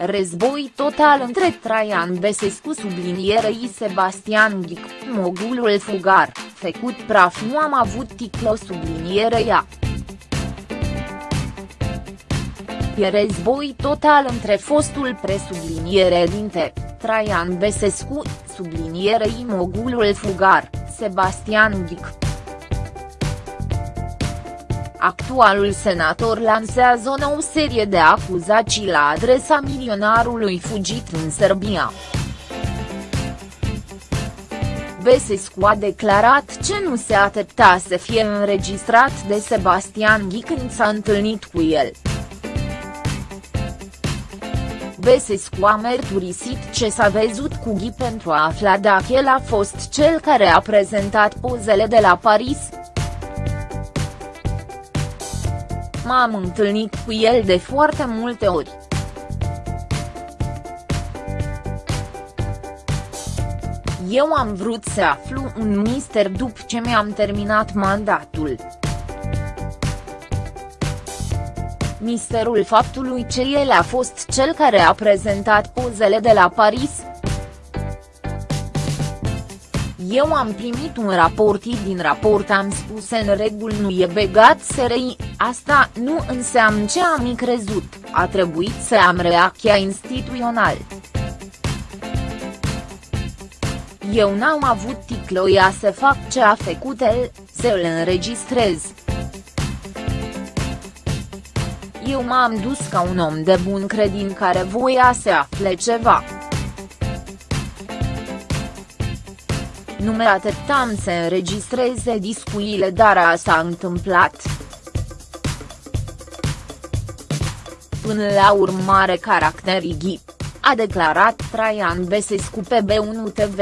Război total între Traian Besescu sublinierei Sebastian Ghic, mogulul fugar, făcut praf nu am avut ticlo sublinierea. E război total între fostul presubliniere dinte, Traian Besescu, sublinierei mogulul fugar, Sebastian Ghic. Actualul senator lansează o nouă serie de acuzații la adresa milionarului fugit în Serbia. Besescu a declarat ce nu se aștepta să fie înregistrat de Sebastian Ghi când s-a întâlnit cu el. Besescu a mărturisit ce s-a văzut cu Ghi pentru a afla dacă el a fost cel care a prezentat pozele de la Paris. M-am întâlnit cu el de foarte multe ori. Eu am vrut să aflu un mister după ce mi-am terminat mandatul. Misterul faptului ce el a fost cel care a prezentat pozele de la Paris. Eu am primit un raport din raport am spus în regul nu e begat SRI, asta nu înseamnă ce am crezut, a trebuit să am reacția instituțional. Eu n-am avut ticloia să fac ce a făcut el, să îl înregistrez. Eu m-am dus ca un om de bun credin care voia să afle ceva. Nu mă așteptam să înregistreze discuile dar a s-a întâmplat. Până la urmare caracterii ghip, a declarat Traian Besescu pe B1 TV.